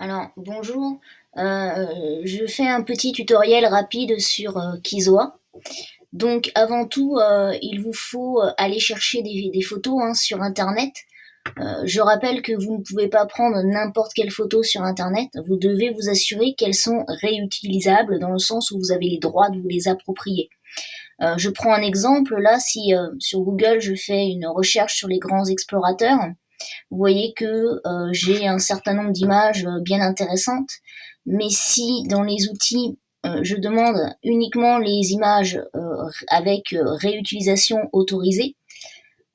Alors, bonjour, euh, je fais un petit tutoriel rapide sur euh. Donc, avant tout, euh, il vous faut aller chercher des, photos hein, sur Internet. je rappelle que vous ne pouvez pas prendre n'importe quelle photo sur Internet. Vous devez vous assurer qu'elles sont réutilisables dans le sens où vous avez les droits de vous les approprier. je prends un exemple, là, si sur Google je fais une recherche sur les grands explorateurs, vous voyez que euh, j'ai un certain nombre d'images euh, bien intéressantes, mais si dans les outils euh, je demande uniquement les images avec réutilisation autorisée,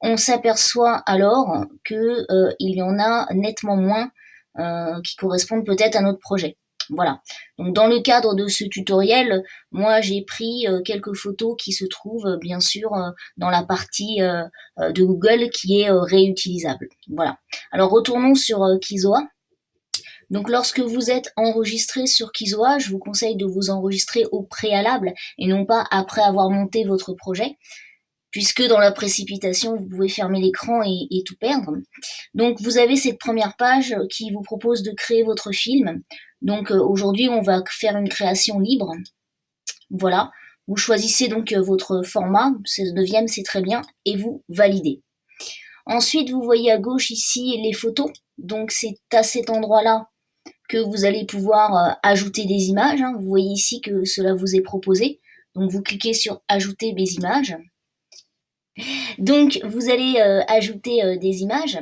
on s'aperçoit alors qu'il y en a nettement moins qui correspondent peut-être à notre projet. Voilà. Donc dans le cadre de ce tutoriel, moi j'ai pris euh, quelques photos qui se trouvent euh, bien sûr euh, dans la partie de Google qui est réutilisable. Voilà. Alors retournons sur Kizoa. Donc lorsque vous êtes enregistré sur Kizoa, je vous conseille de vous enregistrer au préalable et non pas après avoir monté votre projet puisque dans la précipitation, vous pouvez fermer l'écran et, et, tout perdre. Donc vous avez cette première page qui vous propose de créer votre film. Donc euh, aujourd'hui, on va faire une création libre. Voilà. Vous choisissez donc euh, votre format, 16 neuvième, c'est très bien, et vous validez. Ensuite, vous voyez à gauche ici les photos. Donc c'est à cet endroit-là que vous allez pouvoir euh, ajouter des images. Hein. Vous voyez ici que cela vous est proposé. Donc vous cliquez sur ajouter des images. Donc vous allez ajouter des images.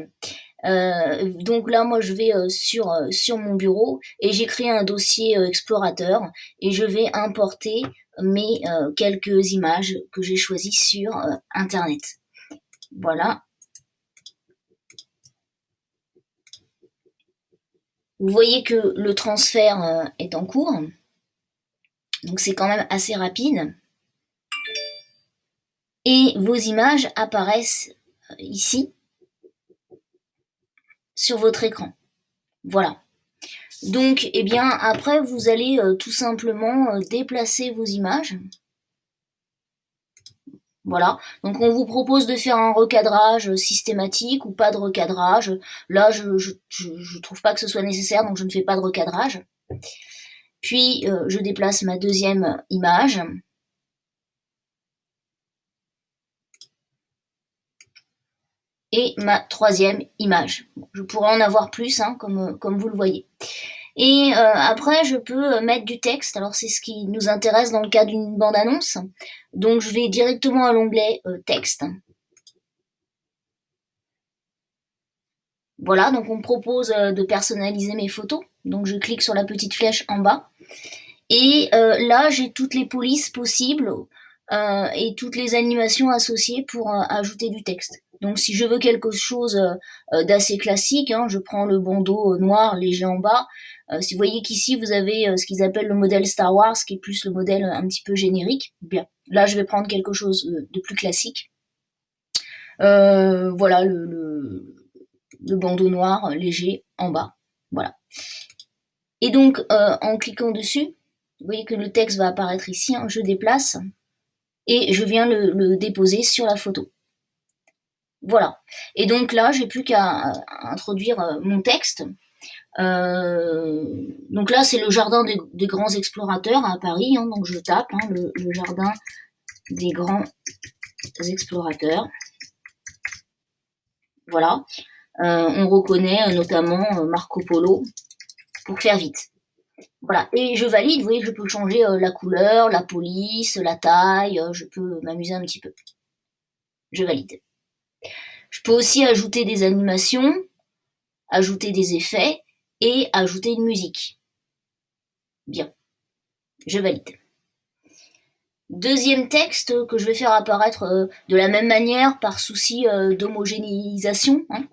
Euh, donc là, moi, je vais euh, sur, euh, sur mon bureau et j'ai créé un dossier explorateur et je vais importer mes quelques images que j'ai choisies sur Internet. Voilà. Vous voyez que le transfert est en cours. Donc c'est quand même assez rapide. Et vos images apparaissent ici sur votre écran. Voilà. Donc, eh bien, après, vous allez euh, tout simplement euh, déplacer vos images. Voilà, donc on vous propose de faire un recadrage systématique ou pas de recadrage. Là, je ne trouve pas que ce soit nécessaire, donc je ne fais pas de recadrage. Puis, euh, je déplace ma deuxième image. Et ma troisième image. Je pourrais en avoir plus, hein, comme, comme vous le voyez. Et euh, après, je peux mettre du texte. Alors, c'est ce qui nous intéresse dans le cas d'une bande-annonce. Donc, je vais directement à l'onglet euh, Texte. Voilà, donc on me propose euh, de personnaliser mes photos. Donc, je clique sur la petite flèche en bas. Et là, j'ai toutes les polices possibles et toutes les animations associées pour ajouter du texte. Donc si je veux quelque chose euh, euh, d'assez classique, hein, je prends le bandeau euh, noir léger en bas. si vous voyez qu'ici vous avez ce qu'ils appellent le modèle Star Wars, qui est plus le modèle un petit peu générique. Bien, là je vais prendre quelque chose de plus classique. voilà le, bandeau noir léger en bas. Voilà. Et donc en cliquant dessus, vous voyez que le texte va apparaître ici, hein, je déplace et je viens le déposer sur la photo. Voilà. Et donc là, j'ai plus qu'à euh, introduire euh, mon texte. Euh, donc là, c'est le jardin des, grands explorateurs à Paris. Hein, donc je tape hein, le, jardin des grands explorateurs. Voilà. on reconnaît notamment Marco Polo pour faire vite. Voilà. Et je valide. Vous voyez, je peux changer la couleur, la police, la taille. je peux m'amuser un petit peu. Je valide. Je peux aussi ajouter des animations, ajouter des effets et ajouter une musique. Bien, je valide. Deuxième texte que je vais faire apparaître euh, de la même manière par souci euh, d'homogénéisation. Hein.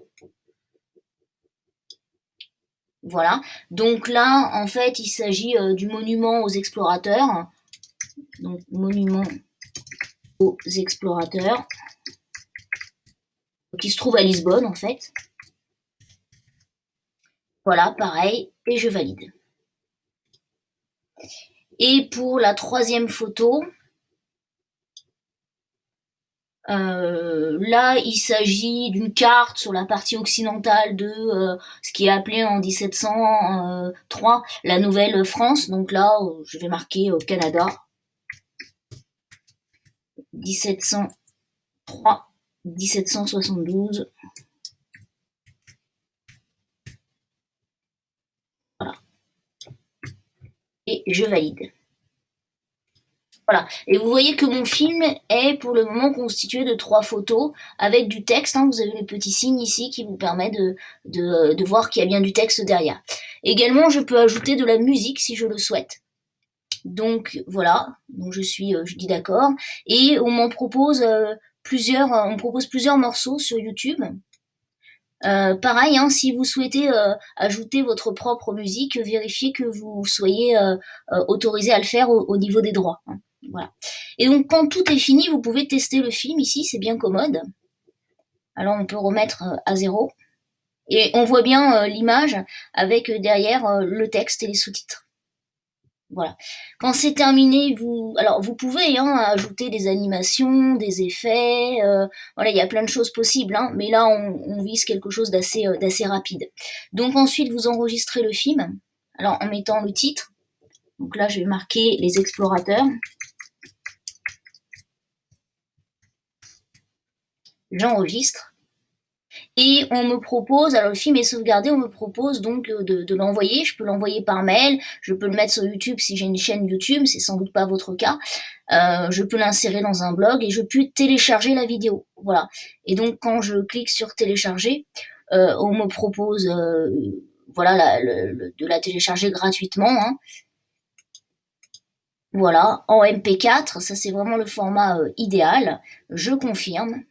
Voilà, donc là, en fait, il s'agit euh, du monument aux explorateurs. Donc, monument aux explorateurs qui se trouve à Lisbonne en fait. Voilà, pareil, et je valide. Et pour la troisième photo, Euh, là, il s'agit d'une carte sur la partie occidentale de euh, ce qui est appelé en 1703 la Nouvelle-France. Donc là, je vais marquer Canada. 1703, 1772. Voilà. Et je valide. Voilà. Et vous voyez que mon film est pour le moment constitué de trois photos avec du texte. Hein. Vous avez le petit signe ici qui vous permet de, voir qu'il y a bien du texte derrière. Également, je peux ajouter de la musique si je le souhaite. Donc voilà, donc je suis, euh, je dis d'accord. Et on m'en propose euh, plusieurs, on propose plusieurs morceaux sur YouTube. Euh, pareil, hein, si vous souhaitez ajouter votre propre musique, vérifiez que vous soyez autorisé à le faire au, niveau des droits. Hein. Voilà. Et donc quand tout est fini, vous pouvez tester le film ici, c'est bien commode. Alors on peut remettre euh, à zéro. Et on voit bien euh, l'image avec euh, derrière le texte et les sous-titres. Voilà. Quand c'est terminé, vous, pouvez hein, ajouter des animations, des effets. voilà, il y a plein de choses possibles. Hein, mais là, on, vise quelque chose d'assez d'assez rapide. Donc ensuite, vous enregistrez le film. Alors en mettant le titre. Donc là, je vais marquer les explorateurs. j'enregistre. Et on me propose, alors le film est sauvegardé, on me propose donc euh, de, l'envoyer. Je peux l'envoyer par mail, je peux le mettre sur YouTube si j'ai une chaîne YouTube, c'est sans doute pas votre cas. Euh, je peux l'insérer dans un blog et je peux télécharger la vidéo. Voilà. Et donc quand je clique sur télécharger, euh, on me propose voilà de la télécharger gratuitement. Hein. Voilà, en MP4, ça c'est vraiment le format idéal. Je confirme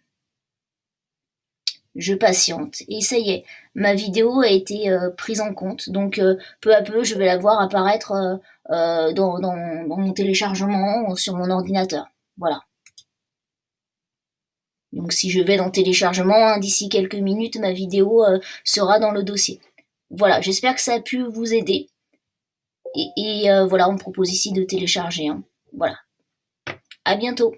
je patiente. Et ça y est, ma vidéo a été euh, prise en compte. Donc euh, peu à peu, je vais la voir apparaître euh, dans, mon téléchargement sur mon ordinateur. Voilà. Donc si je vais dans téléchargement, hein, d'ici quelques minutes, ma vidéo sera dans le dossier. Voilà, j'espère que ça a pu vous aider. Et, voilà, on me propose ici de télécharger. Hein. Voilà. À bientôt.